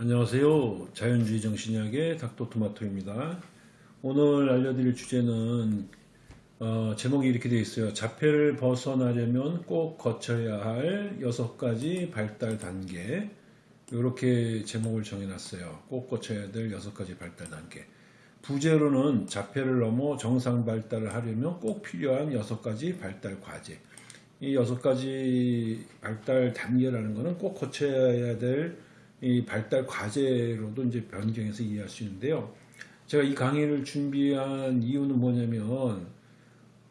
안녕하세요. 자연주의 정신의학의 닥터토마토입니다. 오늘 알려드릴 주제는 어, 제목이 이렇게 되어 있어요. 자폐를 벗어나려면 꼭 거쳐야 할 여섯 가지 발달 단계 이렇게 제목을 정해놨어요. 꼭 거쳐야 될 여섯 가지 발달 단계 부제로는 자폐를 넘어 정상 발달을 하려면 꼭 필요한 여섯 가지 발달 과제 이 여섯 가지 발달 단계라는 것은 꼭 거쳐야 될 이 발달 과제로도 이제 변경해서 이해할 수 있는데요. 제가 이 강의를 준비한 이유는 뭐냐면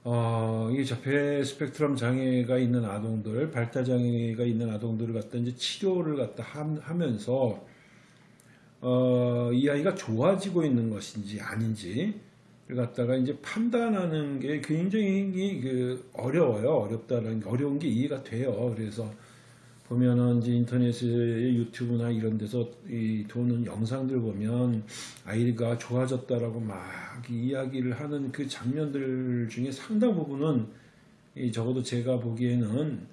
어, 이 자폐 스펙트럼 장애가 있는 아동들, 발달 장애가 있는 아동들을 갖다 이제 치료를 갖다 하면서 어, 이 아이가 좋아지고 있는 것인지 아닌지 를 갖다가 이제 판단하는 게 굉장히 그 어려워요. 어렵다는 게 어려운 게 이해가 돼요. 그래서 보면은 이제 인터넷에 유튜브나 이런 데서 이 도는 영상들 보면 아이가 좋아졌다라고 막 이야기를 하는 그 장면들 중에 상당 부분은 이 적어도 제가 보기에는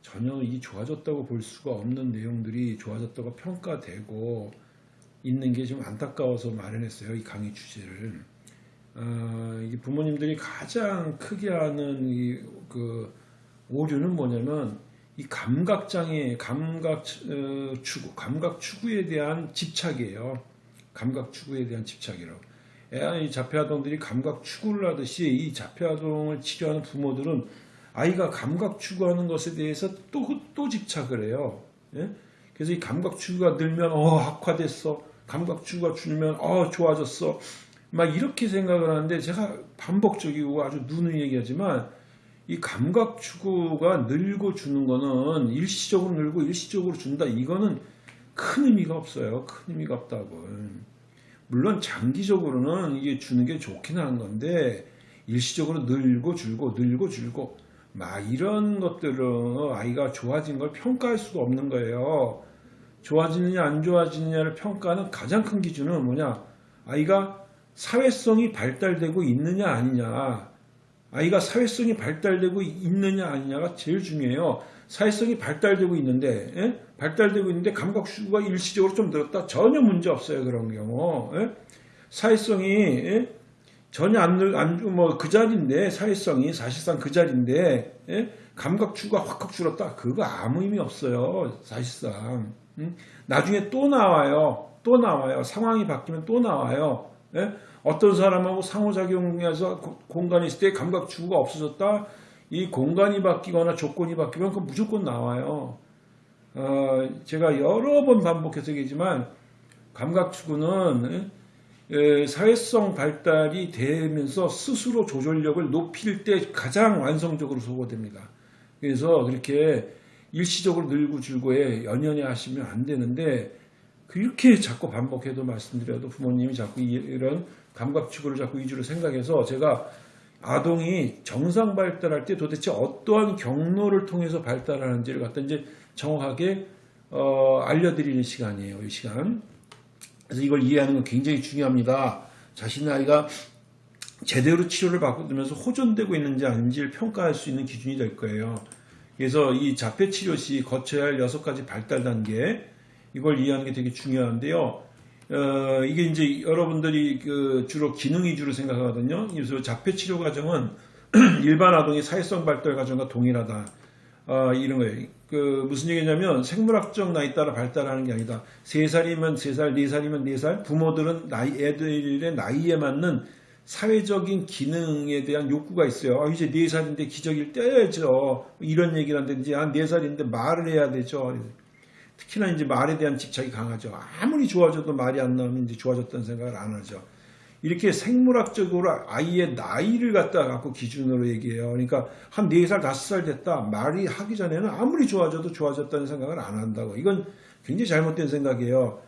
전혀 이 좋아졌다고 볼 수가 없는 내용들이 좋아졌다고 평가되고 있는 게 좀 안타까워서 마련했어요 이 강의 주제를. 어, 이 부모님들이 가장 크게 하는 이 그 오류는 뭐냐면 이 감각 장애, 감각 어, 추구, 감각 추구에 대한 집착이에요. 감각 추구에 대한 집착이라고. 이 자폐아동들이 감각 추구를 하듯이 이 자폐아동을 치료하는 부모들은 아이가 감각 추구하는 것에 대해서 또, 또 집착을 해요. 예? 그래서 이 감각 추구가 늘면, 어, 악화됐어. 감각 추구가 줄면, 어, 좋아졌어. 막 이렇게 생각을 하는데 제가 반복적이고 아주 누누이 얘기하지만 이 감각 추구가 늘고 주는 거는 일시적으로 늘고 일시적으로 준다. 이거는 큰 의미가 없어요. 큰 의미가 없다고. 물론 장기적으로는 이게 주는 게 좋긴 한 건데 일시적으로 늘고 줄고 늘고 줄고 막 이런 것들은 아이가 좋아진 걸 평가할 수가 없는 거예요. 좋아지느냐 안 좋아지느냐를 평가하는 가장 큰 기준은 뭐냐 아이가 사회성이 발달되고 있느냐 아니냐 아이가 사회성이 발달되고 있느냐 아니냐가 제일 중요해요. 사회성이 발달되고 있는데 예? 발달되고 있는데 감각 추구가 일시적으로 좀 늘었다. 전혀 문제 없어요. 그런 경우. 예? 사회성이 예? 전혀 안뭐그 자리인데 사회성이 사실상 그 자리인데 예? 감각 추구가 확확 줄었다. 그거 아무 의미 없어요. 사실상. 음? 나중에 또 나와요. 또 나와요. 상황이 바뀌면 또 나와요. 예? 어떤 사람하고 상호작용해서 공간이 있을 때 감각 추구가 없어졌다. 이 공간이 바뀌거나 조건이 바뀌면 그 무조건 나와요. 어, 제가 여러 번 반복해서 얘기지만 감각 추구는 에, 사회성 발달이 되면서 스스로 조절력을 높일 때 가장 완성적으로 소거됩니다. 그래서 그렇게 일시적으로 늘고 줄고에 연연해 하시면 안 되는데 그렇게 자꾸 반복해도 말씀드려도 부모님이 자꾸 이런 감각추구를 자꾸 위주로 생각해서 제가 아동이 정상 발달할 때 도대체 어떠한 경로를 통해서 발달하는지를 갖다 이제 정확하게 어, 알려드리는 시간이에요. 이 시간. 그래서 이걸 이해하는 건 굉장히 중요합니다. 자신의 아이가 제대로 치료를 받으면서 호전되고 있는지 아닌지를 평가할 수 있는 기준이 될 거예요. 그래서 이 자폐 치료 시 거쳐야 할 여섯 가지 발달 단계 이걸 이해하는 게 되게 중요한데요. 어, 이게 이제 여러분들이 그 주로 기능 위주로 생각하거든요. 그래서 자폐 치료 과정은 일반 아동의 사회성 발달 과정과 동일하다. 어, 이런 거예요. 그 무슨 얘기냐면 생물학적 나이 따라 발달하는 게 아니다. 3살이면 3살, 4살이면 4살. 부모들은 나이 애들의 나이에 맞는 사회적인 기능에 대한 욕구가 있어요. 아, 이제 4살인데 기저귀를 떼야죠. 이런 얘기를 한다든지 한 4살인데 말을 해야 되죠. 특히나 이제 말에 대한 집착이 강하죠. 아무리 좋아져도 말이 안 나오면 이제 좋아졌다는 생각을 안 하죠. 이렇게 생물학적으로 아이의 나이를 갖다 갖고 기준으로 얘기해요. 그러니까 한 4살, 5살 됐다. 말이 하기 전에는 아무리 좋아져도 좋아졌다는 생각을 안 한다고. 이건 굉장히 잘못된 생각이에요.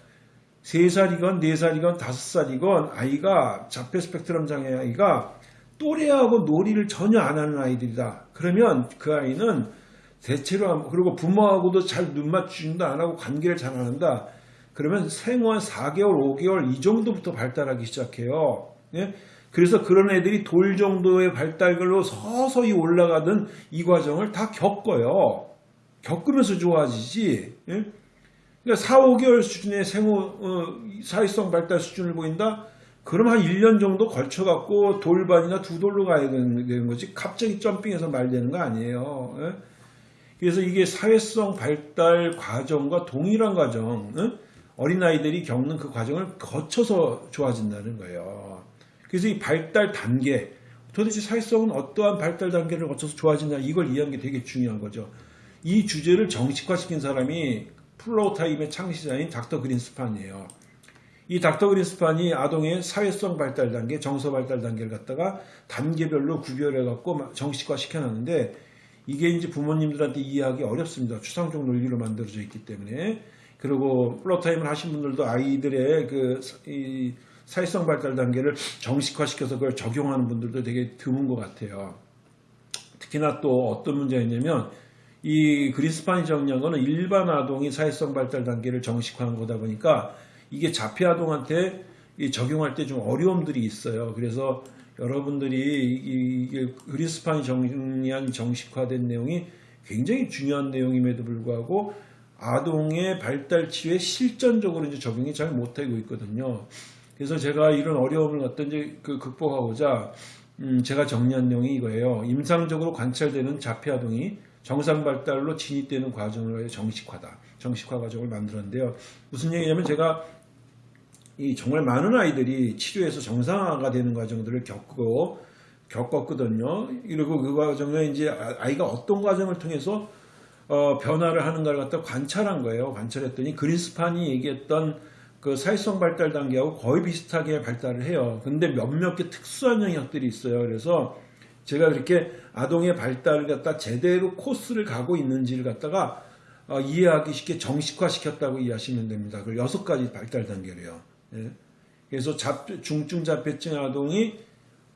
3살이건 4살이건 5살이건 아이가 자폐 스펙트럼 장애 아이가 또래하고 놀이를 전혀 안 하는 아이들이다. 그러면 그 아이는 대체로 그리고 부모하고도 잘 눈 맞추지도 안 하고 관계를 잘 안 한다. 그러면 생후 한 4개월, 5개월 이 정도부터 발달하기 시작해요. 예? 그래서 그런 애들이 돌 정도의 발달걸로 서서히 올라가던 이 과정을 다 겪어요. 겪으면서 좋아지지. 예? 그러니까 4, 5개월 수준의 생후 어, 사회성 발달 수준을 보인다. 그럼 한 1년 정도 걸쳐갖고 돌반이나 두 돌로 가야 되는 거지. 갑자기 점핑해서 말되는 거 아니에요. 예? 그래서 이게 사회성 발달 과정과 동일한 과정, 응? 어린아이들이 겪는 그 과정을 거쳐서 좋아진다는 거예요. 그래서 이 발달 단계, 도대체 사회성은 어떠한 발달 단계를 거쳐서 좋아지냐, 이걸 이해하는 게 되게 중요한 거죠. 이 주제를 정식화시킨 사람이 Floortime의 창시자인 닥터 그린스판이에요. 이 닥터 그린스판이 아동의 사회성 발달 단계, 정서 발달 단계를 갖다가 단계별로 구별해 갖고 정식화 시켜놨는데 이게 이제 부모님들한테 이해하기 어렵습니다. 추상적 논리로 만들어져 있기 때문에. 그리고 Floortime을 하신 분들도 아이들의 그 이 사회성 발달 단계를 정식화시켜서 그걸 적용하는 분들도 되게 드문 것 같아요. 특히나 또 어떤 문제가 있냐면 이 그리스판이 정리한 거는 일반 아동이 사회성 발달 단계를 정식화한 거다 보니까 이게 자폐 아동한테 적용할 때 좀 어려움들이 있어요. 그래서 여러분들이 이게 그리스판이 정리한 정식화된 내용이 굉장히 중요한 내용임에도 불구하고 아동의 발달 치유에 실전적으로 이제 적용이 잘 못하고 있거든요. 그래서 제가 이런 어려움을 이제 그 극복하고자 음 제가 정리한 내용이 이거예요. 임상적으로 관찰되는 자폐 아동이 정상 발달로 진입되는 과정을 정식화다. 정식화 과정을 만들었는데요. 무슨 얘기냐면 제가 이 정말 많은 아이들이 치료해서 정상화가 되는 과정들을 겪고 겪었거든요. 그리고 그 과정에 이제 아이가 어떤 과정을 통해서 어, 변화를 하는가를 갖다 관찰한 거예요. 관찰했더니 그린스판이 얘기했던 그 사회성 발달 단계하고 거의 비슷하게 발달을 해요. 근데 몇몇 개 특수한 영역들이 있어요. 그래서 제가 그렇게 아동의 발달을 갖다 제대로 코스를 가고 있는지를 갖다가 어, 이해하기 쉽게 정식화시켰다고 이해하시면 됩니다. 그 여섯 가지 발달 단계래요. 예. 그래서 중증 자폐증 아동이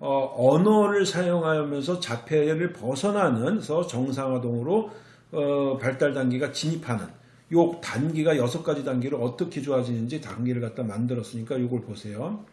어, 언어를 사용하면서 자폐를 벗어나는 서 정상 아동으로 어, 발달 단계가 진입하는 요 단계가 여섯 가지 단계를 어떻게 좋아지는지 단계를 갖다 만들었으니까 이걸 보세요.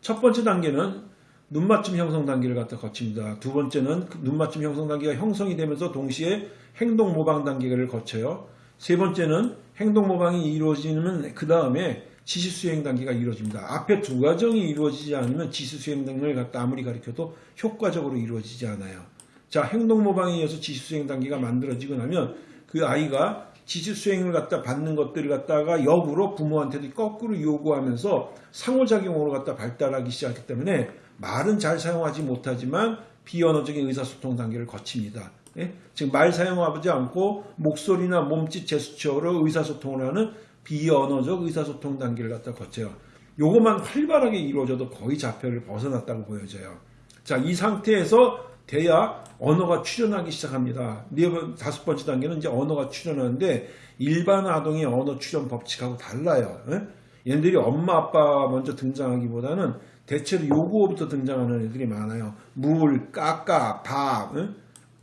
첫 번째 단계는 눈맞춤 형성 단계를 갖다 거칩니다. 두 번째는 그 눈맞춤 형성 단계가 형성이 되면서 동시에 행동 모방 단계를 거쳐요. 세 번째는 행동 모방이 이루어지면 그 다음에 지시 수행 단계가 이루어집니다. 앞에 두 과정이 이루어지지 않으면 지시 수행 단계를 갖다 아무리 가르쳐도 효과적으로 이루어지지 않아요. 자, 행동 모방에 의해서 지시 수행 단계가 만들어지고 나면 그 아이가 지시 수행을 갖다 받는 것들을 갖다가 역으로 부모한테도 거꾸로 요구하면서 상호작용으로 갖다 발달하기 시작했기 때문에 말은 잘 사용하지 못하지만 비언어적인 의사소통 단계를 거칩니다. 예? 지금 말 사용하지 않고 목소리나 몸짓 제스처로 의사소통을 하는 비언어적 의사소통 단계를 갖다 거쳐요. 요것만 활발하게 이루어져도 거의 자폐를 벗어났다고 보여져요. 자, 이 상태에서 돼야 언어가 출현하기 시작합니다. 네 번, 다섯 번째 단계는 이제 언어가 출현하는데 일반 아동의 언어 출현 법칙하고 달라요. 에? 얘들이 엄마 아빠 먼저 등장하기보다는 대체로 요구어부터 등장하는 애들이 많아요. 물, 까까, 밥, 에?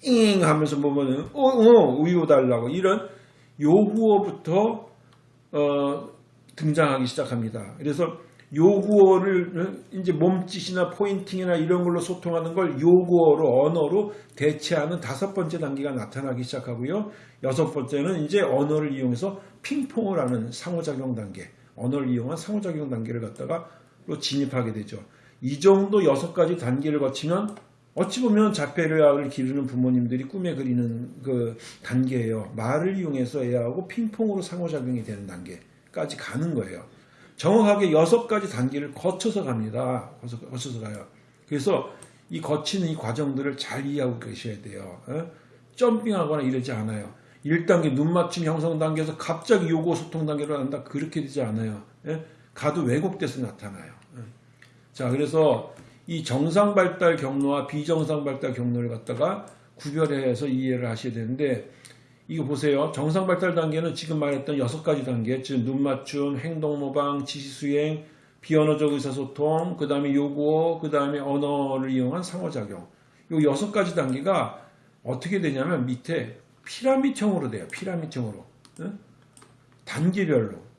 잉 하면서 뭐면 어, 어, 우유 달라고 이런 요구어부터 어, 등장하기 시작합니다. 그래서 요구어를 이제 몸짓이나 포인팅이나 이런 걸로 소통하는 걸 요구어로 언어로 대체하는 다섯 번째 단계가 나타나기 시작하고요. 여섯 번째는 이제 언어를 이용해서 핑퐁을 하는 상호작용 단계, 언어를 이용한 상호작용 단계를 갖다가 로 진입하게 되죠. 이 정도 여섯 가지 단계를 거치면 어찌 보면 자폐를 기르는 부모님들이 꿈에 그리는 그 단계예요. 말을 이용해서 애하고 핑퐁으로 상호작용이 되는 단계까지 가는 거예요. 정확하게 여섯 가지 단계를 거쳐서 갑니다. 거쳐서 가요. 그래서 이 거치는 이 과정들을 잘 이해하고 계셔야 돼요. 어? 점핑하거나 이러지 않아요. 1단계 눈 맞춤 형성 단계에서 갑자기 요구 소통 단계로 간다. 그렇게 되지 않아요. 예? 가도 왜곡돼서 나타나요. 예? 자, 그래서 이 정상 발달 경로와 비정상 발달 경로를 갖다가 구별해서 이해를 하셔야 되는데 이거 보세요. 정상 발달 단계는 지금 말했던 여섯 가지 단계, 즉 눈 맞춤, 행동 모방, 지시 수행, 비언어적 의사소통, 그 다음에 요구어, 그 다음에 언어를 이용한 상호작용. 요 여섯 가지 단계가 어떻게 되냐면 밑에 피라미드형으로 돼요. 피라미드형으로. 응? 단계별로.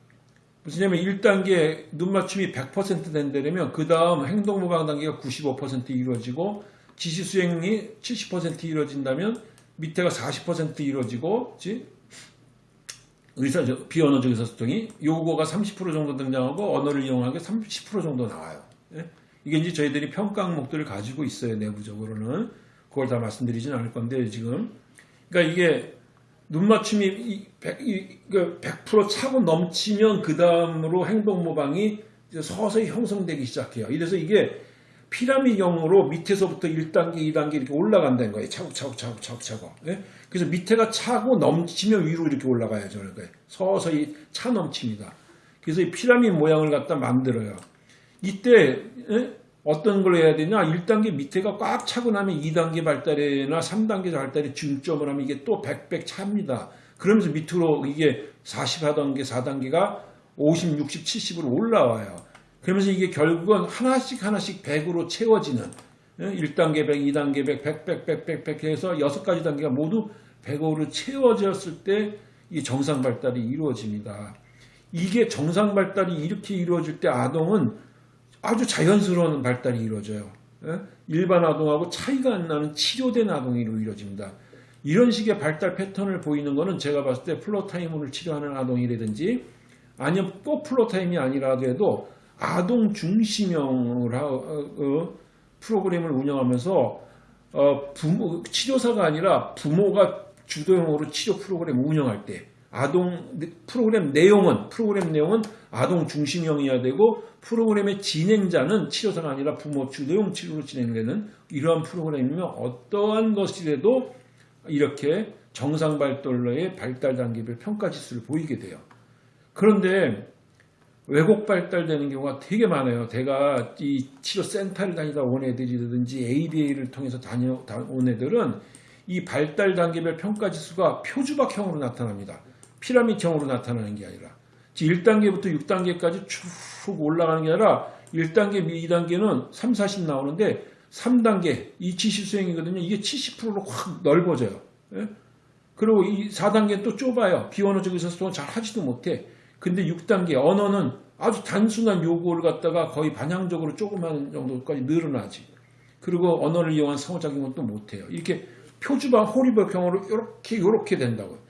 무슨 냐면 1단계 눈맞춤이 100% 된다면 그 다음 행동모방 단계가 95% 이루어지고 지시 수행이 70% 이루어진다면 밑에가 40% 이루어지고 의사 비언어적 의사소통이 요거가 30% 정도 등장하고 언어를 이용하게 30% 정도 나와요. 예? 이게 이제 저희들이 평가 항목들을 가지고 있어요 내부적으로는 그걸 다 말씀드리진 않을 건데 지금 그러니까 이게 눈 맞춤이 이 100, 이, 그100% 차고 넘치면 그 다음으로 행동 모방이 서서히 형성되기 시작해요. 이래서 이게 피라미형으로 밑에서부터 1단계, 2단계 이렇게 올라간다는 거예요. 차곡차곡 차곡 차곡. 예? 그래서 밑에가 차고 넘치면 위로 이렇게 올라가야죠. 그러니까 서서히 차 넘칩니다. 그래서 이 피라미드 모양을 갖다 만들어요. 이때 예? 어떤 걸 해야 되냐? 1단계 밑에가 꽉 차고 나면 2단계 발달이나 3단계 발달에 중점을 하면 이게 또 100백 차입니다. 그러면서 밑으로 이게 44단계, 4단계가 50, 60, 70으로 올라와요. 그러면서 이게 결국은 하나씩 하나씩 100으로 채워지는 1단계 100, 2단계 100, 100, 100, 100, 100, 100 해서 6가지 단계가 모두 100으로 채워졌을 때 이 정상 발달이 이루어집니다. 이게 정상 발달이 이렇게 이루어질 때 아동은 아주 자연스러운 발달이 이루어져요. 예? 일반 아동하고 차이가 안 나는 치료된 아동으로 이루어집니다. 이런 식의 발달 패턴을 보이는 것은 제가 봤을 때 Floortime을 치료하는 아동이라든지 아니면 꼭 Floortime이 아니라도 해도 아동 중심형을 어, 프로그램을 운영하면서 어, 부모, 치료사가 아니라 부모가 주도형으로 치료 프로그램 운영할 때 아동 프로그램 내용은 프로그램 내용은 아동 중심형이어야 되고 프로그램의 진행자는 치료사가 아니라 부모 주도형 치료로 진행되는 이러한 프로그램이면 어떠한 것이라도 이렇게 정상 발달로의 발달 단계별 평가 지수를 보이게 돼요. 그런데 왜곡 발달되는 경우가 되게 많아요. 제가 이 치료 센터를 다니다 온 애들이라든지 ABA를 통해서 다녀온 애들은 이 발달 단계별 평가 지수가 표주박형으로 나타납니다. 피라미드형으로 나타나는 게 아니라 1단계부터 6단계까지 쭉 올라가는 게 아니라 1단계, 2단계는 3, 40 나오는데 3단계 이 지시 수행이거든요. 이게 70%로 확 넓어져요. 예? 그리고 이 4단계는 또 좁아요. 비언어적 의사소통은 잘 하지도 못해. 근데 6단계 언어는 아주 단순한 요구를 갖다가 거의 반향적으로 조그마한 정도까지 늘어나지. 그리고 언어를 이용한 상호작용은 또 못해요. 이렇게 표주방 호리버형으로 이렇게 이렇게 된다고요.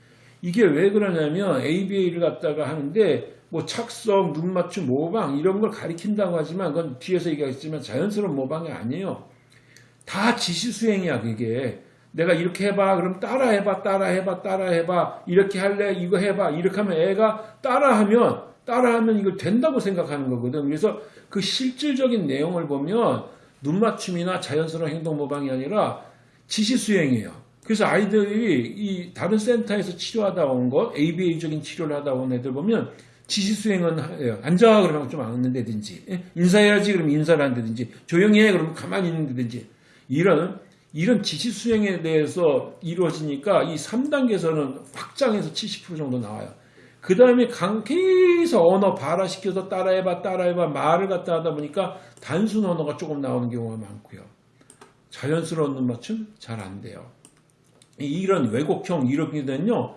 이게 왜 그러냐면 ABA를 갖다가 하는데 뭐 착석, 눈 맞춤, 모방 이런 걸 가리킨다고 하지만 그건 뒤에서 얘기하겠지만 자연스러운 모방이 아니에요. 다 지시 수행이야 그게. 내가 이렇게 해봐 그럼 따라해봐 따라해봐 따라해봐 이렇게 할래 이거 해봐 이렇게 하면 애가 따라하면 따라하면 이걸 된다고 생각하는 거거든. 그래서 그 실질적인 내용을 보면 눈 맞춤이나 자연스러운 행동 모방이 아니라 지시 수행이에요. 그래서 아이들이 이 다른 센터에서 치료하다 온 거, ABA적인 치료를 하다 온 애들 보면 지시 수행은 해요. 앉아 그러면 좀 앉는다든지 예? 인사해야지 그러면 인사를 한다든지 조용히 해 그러면 가만히 있는다든지 이런 이런 지시 수행에 대해서 이루어지니까 이 3단계에서는 확장해서 70% 정도 나와요. 그 다음에 계속 언어 발화시켜서 따라해봐 따라해봐 말을 갖다 하다 보니까 단순 언어가 조금 나오는 경우가 많고요. 자연스러운 눈 맞춤 잘 안 돼요. 이런 왜곡형 된요.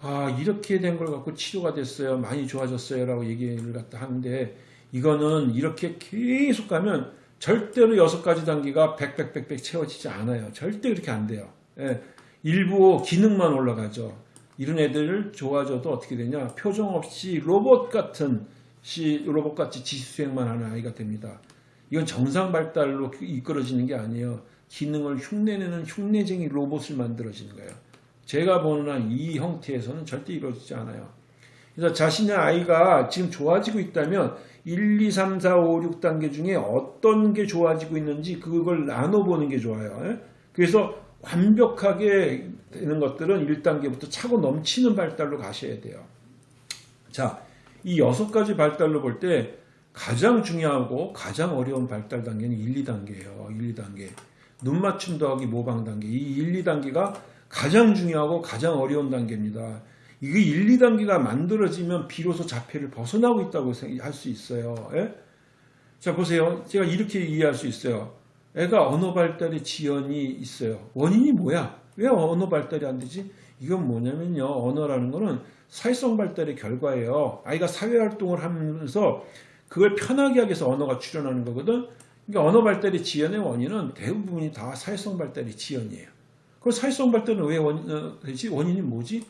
아 이렇게 된 걸 갖고 치료가 됐어요. 많이 좋아졌어요. 라고 얘기를 갖다 하는데 이거는 이렇게 계속 가면 절대로 여섯 가지 단계가 백백백백 채워지지 않아요. 절대 그렇게 안 돼요. 예, 일부 기능만 올라가죠. 이런 애들 좋아져도 어떻게 되냐 표정 없이 로봇 같은 시 로봇같이 지수행만 하는 아이가 됩니다. 이건 정상 발달로 이끌어지는 게 아니에요. 기능을 흉내내는 흉내쟁이 로봇을 만들어지는 거예요. 제가 보는 한 이 형태에서는 절대 이루어지지 않아요. 그래서 자신의 아이가 지금 좋아지고 있다면 1, 2, 3, 4, 5, 6단계 중에 어떤 게 좋아지고 있는지 그걸 나눠보는 게 좋아요. 예? 그래서 완벽하게 되는 것들은 1단계부터 차고 넘치는 발달로 가셔야 돼요. 자, 이 여섯 가지 발달로 볼 때 가장 중요하고 가장 어려운 발달 단계는 1, 2단계예요. 1, 2단계. 눈 맞춤 더하기 모방 단계. 이 1, 2단계가 가장 중요하고 가장 어려운 단계입니다. 이게 1, 2단계가 만들어지면 비로소 자폐를 벗어나고 있다고 할 수 있어요. 예? 자 보세요. 제가 이렇게 이해할 수 있어요. 애가 언어 발달에 지연이 있어요. 원인이 뭐야? 왜 언어 발달이 안 되지? 이건 뭐냐면요. 언어라는 거는 사회성 발달의 결과예요. 아이가 사회활동을 하면서 그걸 편하게 하기 위해서 언어가 출현하는 거거든. 그러니까 언어 발달의 지연의 원인은 대부분이 다 사회성 발달의 지연이에요. 그럼 사회성 발달은 왜 원, 어, 되지? 원인이 뭐지?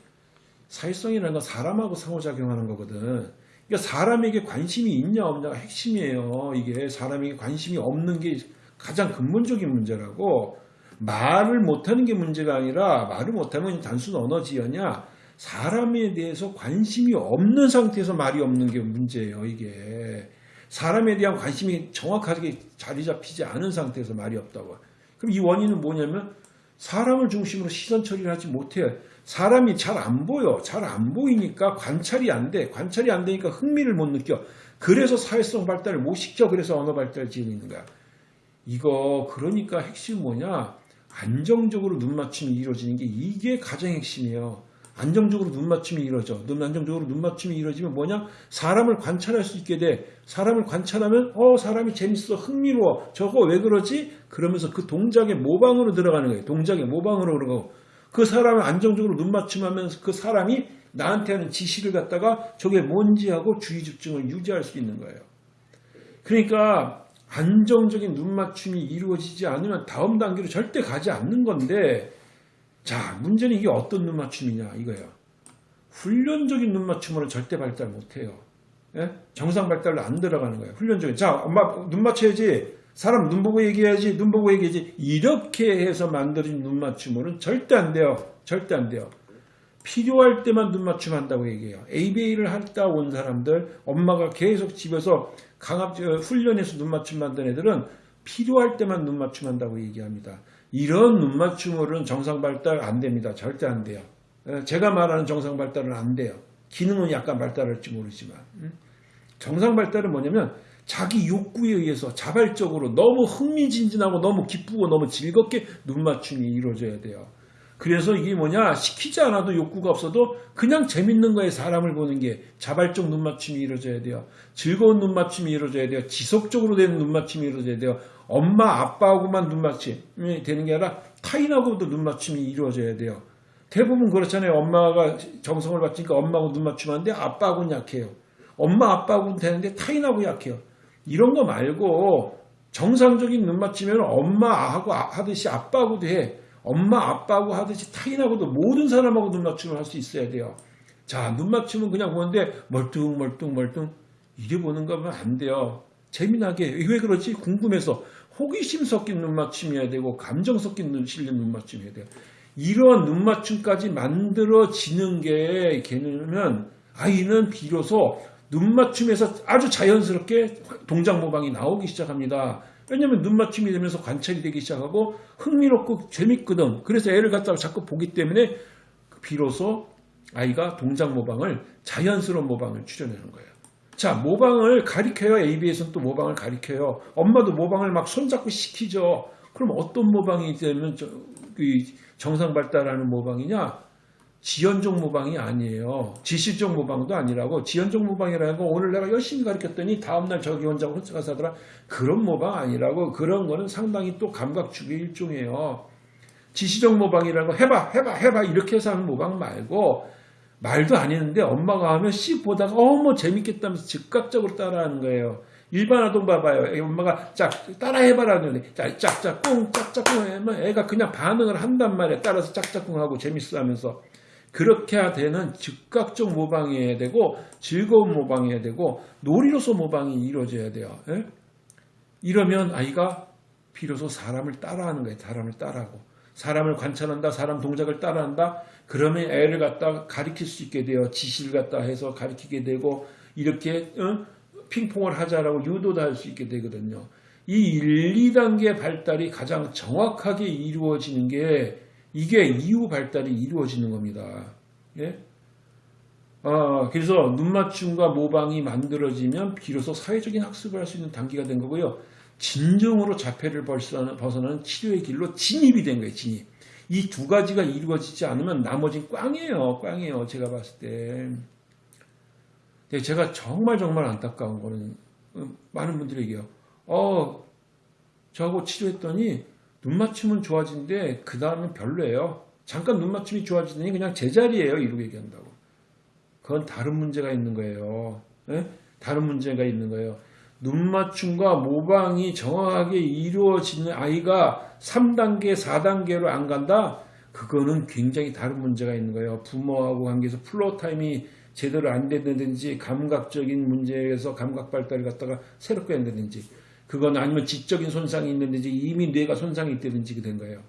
사회성이라는 건 사람하고 상호작용하는 거거든. 그러니까 사람에게 관심이 있냐 없냐가 핵심이에요. 이게 사람에게 관심이 없는 게 가장 근본적인 문제라고 말을 못하는 게 문제가 아니라 말을 못하면 단순 언어지연이야. 사람에 대해서 관심이 없는 상태에서 말이 없는 게 문제예요. 이게 사람에 대한 관심이 정확하게 자리 잡히지 않은 상태에서 말이 없다고. 그럼 이 원인은 뭐냐면 사람을 중심으로 시선 처리를 하지 못해요. 사람이 잘 안 보여. 잘 안 보이니까 관찰이 안 돼. 관찰이 안 되니까 흥미를 못 느껴. 그래서 사회성 발달을 못 시켜. 그래서 언어 발달을 지는 거야. 이거 그러니까 핵심 뭐냐? 안정적으로 눈 맞춤이 이루어지는 게 이게 가장 핵심이에요. 안정적으로 눈 맞춤이 이루어져. 눈 안정적으로 눈 맞춤이 이루어지면 뭐냐? 사람을 관찰할 수 있게 돼. 사람을 관찰하면 어 사람이 재밌어 흥미로워. 저거 왜 그러지? 그러면서 그 동작의 모방으로 들어가는 거예요. 동작의 모방으로 그러고 그 사람을 안정적으로 눈 맞춤하면서 그 사람이 나한테 하는 지시를 갖다가 저게 뭔지 하고 주의 집중을 유지할 수 있는 거예요. 그러니까 안정적인 눈 맞춤이 이루어지지 않으면 다음 단계로 절대 가지 않는 건데 자 문제는 이게 어떤 눈 맞춤이냐 이거예요. 훈련적인 눈 맞춤으로는 절대 발달 못해요. 예? 정상 발달로 안 들어가는 거예요. 훈련적인 자 엄마 눈 맞춰야지 사람 눈 보고 얘기해야지 눈 보고 얘기해야지 이렇게 해서 만들어진 눈 맞춤으로는 절대 안 돼요. 절대 안 돼요. 필요할 때만 눈 맞춤 한다고 얘기해요. ABA를 하다 온 사람들, 엄마가 계속 집에서 강압 훈련해서 눈 맞춤 만든 애들은 필요할 때만 눈 맞춤 한다고 얘기합니다. 이런 눈 맞춤으로는 정상 발달 안 됩니다. 절대 안 돼요. 제가 말하는 정상 발달은 안 돼요. 기능은 약간 발달할지 모르지만 정상 발달은 뭐냐면 자기 욕구에 의해서 자발적으로 너무 흥미진진하고 너무 기쁘고 너무 즐겁게 눈 맞춤이 이루어져야 돼요. 그래서 이게 뭐냐 시키지 않아도 욕구가 없어도 그냥 재밌는 거에 사람을 보는 게 자발적 눈맞춤이 이루어져야 돼요. 즐거운 눈맞춤이 이루어져야 돼요. 지속적으로 되는 눈맞춤이 이루어져야 돼요. 엄마 아빠하고만 눈맞춤이 되는 게 아니라 타인하고도 눈맞춤이 이루어져야 돼요. 대부분 그렇잖아요. 엄마가 정성을 바치니까 엄마하고 눈맞춤하는데 아빠하고는 약해요. 엄마 아빠하고는 되는데 타인하고 약해요. 이런 거 말고 정상적인 눈맞춤이면 엄마하고 하듯이 아빠하고도 해. 엄마 아빠하고 하듯이 타인하고도 모든 사람하고 눈 맞춤을 할 수 있어야 돼요. 자, 눈 맞춤은 그냥 보는데 멀뚱멀뚱멀뚱 이래 보는 거면 안 돼요. 재미나게 왜 그러지? 궁금해서 호기심 섞인 눈 맞춤이어야 되고 감정 섞인 눈 실린 눈맞춤이어야 돼요. 이런 눈 맞춤까지 만들어지는 게 걔는 아이는 비로소 눈 맞춤에서 아주 자연스럽게 동작 모방이 나오기 시작합니다. 왜냐하면 눈 맞춤이 되면서 관찰이 되기 시작하고 흥미롭고 재밌거든. 그래서 애를 갖다가 자꾸 보기 때문에 비로소 아이가 동작 모방을 자연스러운 모방을 추려내는 거예요. 자 모방을 가리켜요. ABS는 또 모방을 가리켜요. 엄마도 모방을 막 손잡고 시키죠. 그럼 어떤 모방이 되면 정상 발달하는 모방이냐? 지연적 모방이 아니에요. 지실적 모방도 아니라고 지연적 모방이라는 거 오늘 내가 열심히 가르쳤더니 다음날 저기 혼자고 혼자 가서 하더라. 그런 모방 아니라고 그런 거는 상당히 또 감각축의 일종이에요. 지시적 모방이라는 거 해봐 해봐 해봐 이렇게 해서 하는 모방 말고 말도 안 했는데 엄마가 하면 씩 보다가 어머 재밌겠다면서 즉각적으로 따라하는 거예요. 일반 아동 봐봐요. 엄마가 짝 따라해봐라 하더니 짝짝꿍 짝짝꿍 하면 애가 그냥 반응을 한단 말이야. 따라서 짝짝꿍 하고 재밌어 하면서 그렇게 되는 즉각적 모방이어야 되고 즐거운 모방이어야 되고 놀이로서 모방이 이루어져야 돼요. 예? 이러면 아이가 비로소 사람을 따라하는 거예요. 사람을 따라하고 사람을 관찰한다. 사람 동작을 따라한다. 그러면 애를 갖다 가리킬 수 있게 돼요. 지시를 갖다 해서 가리키게 되고 이렇게 어? 핑퐁을 하자라고 유도도 할 수 있게 되거든요. 이 1, 2단계 발달이 가장 정확하게 이루어지는 게 이게 이후 발달이 이루어지는 겁니다. 예? 아, 그래서 눈맞춤과 모방이 만들어지면 비로소 사회적인 학습을 할 수 있는 단계가 된 거고요. 진정으로 자폐를 벗어나는 치료의 길로 진입이 된 거예요. 진입. 이 두 가지가 이루어지지 않으면 나머지는 꽝이에요. 꽝이에요. 제가 봤을 때. 제가 정말 정말 안타까운 거는 많은 분들이 얘기해요. 어, 저하고 치료했더니 눈 맞춤은 좋아지는데 그 다음엔 별로예요. 잠깐 눈 맞춤이 좋아지더니 그냥 제자리예요. 이러고 얘기한다고. 그건 다른 문제가 있는 거예요. 네? 다른 문제가 있는 거예요. 눈 맞춤과 모방이 정확하게 이루어지는 아이가 3단계, 4단계로 안 간다? 그거는 굉장히 다른 문제가 있는 거예요. 부모하고 관계에서 Floortime이 제대로 안 된다든지 감각적인 문제에서 감각 발달을 갖다가 새롭게 한다든지 그건 아니면 지적인 손상이 있는지 이미 뇌가 손상이 있다든지 된 거예요.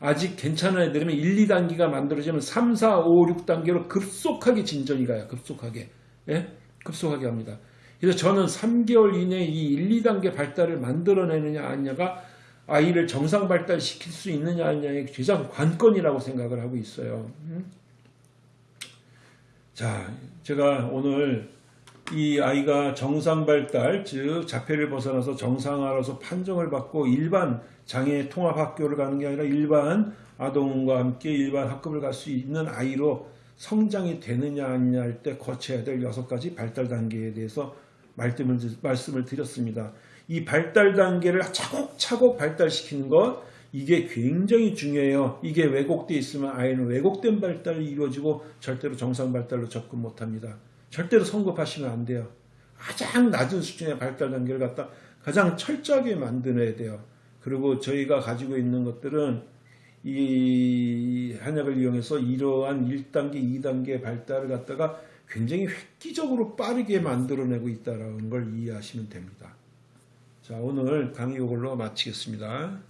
아직 괜찮은 애들이면 1, 2단계가 만들어지면 3, 4, 5, 6단계로 급속하게 진전이 가요. 급속하게. 예? 급속하게 합니다. 그래서 저는 3개월 이내에 이 1, 2단계 발달을 만들어내느냐 아니냐가 아이를 정상 발달시킬 수 있느냐 아니냐의 가장 관건이라고 생각을 하고 있어요. 음? 자, 제가 오늘 이 아이가 정상 발달, 즉 자폐를 벗어나서 정상화로서 판정을 받고 일반 장애 통합 학교를 가는 게 아니라 일반 아동과 함께 일반 학급을 갈 수 있는 아이로 성장이 되느냐 아니냐 할 때 거쳐야 될 여섯 가지 발달 단계에 대해서 말씀을, 드렸습니다. 이 발달 단계를 차곡차곡 발달시키는 것 이게 굉장히 중요해요. 이게 왜곡되어 있으면 아이는 왜곡된 발달이 이루어지고 절대로 정상 발달로 접근 못합니다. 절대로 성급하시면 안 돼요. 가장 낮은 수준의 발달 단계를 갖다 가장 철저하게 만들어야 돼요. 그리고 저희가 가지고 있는 것들은 이 한약을 이용해서 이러한 1단계, 2단계 발달을 갖다가 굉장히 획기적으로 빠르게 만들어내고 있다는 걸 이해하시면 됩니다. 자, 오늘 강의 이걸로 마치겠습니다.